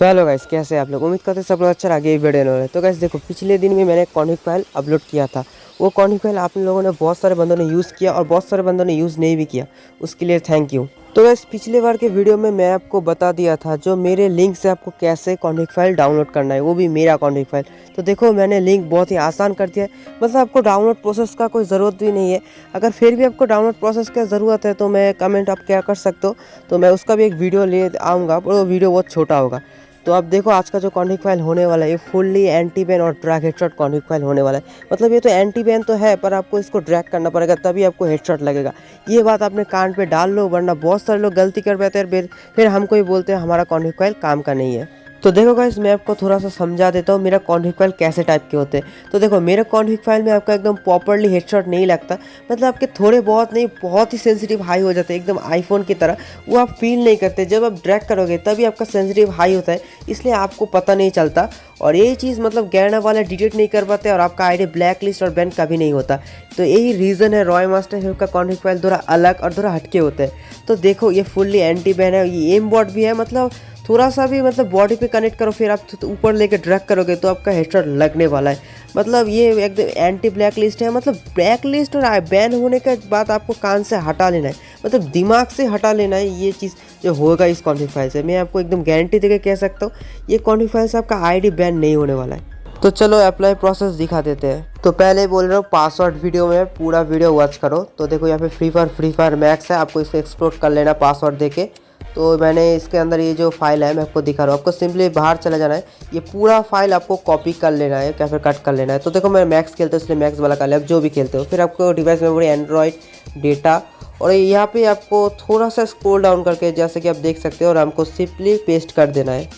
तो hello guys, कैसे आप लोग? उम्मीद करते हैं सब लोग अच्छा आगे वीडियो हो रहे तो गाइस, देखो, पिछले दिन में मैंने कॉन्विक फ़ाइल अपलोड किया था। वो कॉन्विक फ़ाइल आप लोगों ने बहुत सारे बंदों ने यूज़ किया और बहुत सारे बंदों ने यूज़ नहीं भी किया। उसके लिए थैंक यू तो वैसे पिछले बार के वीडियो में मैं आपको बता दिया था जो मेरे लिंक से आपको कैसे कॉन्विक फ़ाइल डाउनलोड करना है। वो भी मेरा कॉन्विक फ़ाइल तो देखो, मैंने लिंक बहुत ही आसान कर दिया मतलब आपको डाउनलोड प्रोसेस का कोई ज़रूरत भी नहीं है। अगर फिर भी आपको डाउनलोड प्रोसेस का ज़रूरत है तो मैं कमेंट आप क्या कर सकते हो? तो मैं उसका भी एक वीडियो ले आऊँगा। वो वीडियो बहुत छोटा होगा। तो अब देखो, आज का जो कॉन्विक फ़ाइल होने वाला है, ये फुल्ली एंटी बैन और ड्रैग हेडशॉट कॉन्विक फ़ाइल होने वाला है। मतलब ये तो एंटी बैन तो है, पर आपको इसको ड्रैग करना पड़ेगा, तभी आपको हेडशॉट लगेगा। ये बात आपने कान पे डाल लो, वरना बहुत सारे लोग गलती कर बैठे हैं। फिर हमको ही बोलते हैं, हमारा कॉन्विक फ़ाइल काम का नहीं है। तो देखो गाइस मैं आपको थोड़ा सा समझा देता हूँ, मेरा कॉन्फिग फ़ाइल कैसे टाइप के होते हैं। तो देखो, मेरे कॉन्फिग फ़ाइल में आपका एकदम प्रॉपरली हेडशॉट नहीं लगता मतलब आपके थोड़े बहुत नहीं, बहुत ही सेंसिटिव हाई हो जाते हैं, एकदम आईफोन की तरह। वो आप फील नहीं करते, जब आप ड्रैग करोगे, तभी आपका सेंसिटिव हाई होता है, इसलिए आपको पता नहीं चलता। और यही चीज़ मतलब गैरना वाले डिटेक्ट नहीं कर पाते और आपका आईडी ब्लैक लिस्ट और बैन कभी नहीं होता। तो यही रीज़न है रॉय मास्टर का कॉन्फिग फ़ाइल थोड़ा अलग और थोड़ा हटके होते हैं। तो देखो, ये फुल्ली एंटी बैन है, ये एम बॉट भी है मतलब थोड़ा सा भी मतलब बॉडी पे कनेक्ट करो, फिर आप तो ऊपर लेके ड्रैग करोगे तो आपका हेडशॉट लगने वाला है। मतलब ये एकदम एंटी ब्लैक लिस्ट है मतलब ब्लैक लिस्ट और बैन होने के बाद आपको कान से हटा लेना है। मतलब दिमाग से हटा लेना है ये चीज़ जो होगा इस कॉन्फिक से। मैं आपको एकदम गारंटी देकर कह सकता हूँ, ये कॉन्फिक से आपका आईडी बैन नहीं होने वाला है। तो चलो अप्लाई प्रोसेस दिखा देते हैं। तो पहले बोल रहा हूँ पासवर्ड वीडियो में पूरा वीडियो वॉच करो। तो देखो यहाँ पे Free Fire Free Fire Max है, आपको इसे एक्सप्लोर कर लेना पासवर्ड देके। तो मैंने इसके अंदर ये जो फ़ाइल है, मैं आपको दिखा रहा हूँ। आपको सिंपली बाहर चला जाना है। ये पूरा फ़ाइल आपको कॉपी कर लेना है, या फिर कट कर लेना है। तो देखो, मैं मैक्स खेलता हूँ, इसलिए मैक्स वाला कर लिया जो भी खेलते हो, फिर आपको डिवाइस मेमोरी एंड्रॉयड डेटा और यहाँ पे आपको थोड़ा सा स्क्रोल डाउन करके, जैसे कि आप देख सकते हो, और हमको सिंपली पेस्ट कर देना है।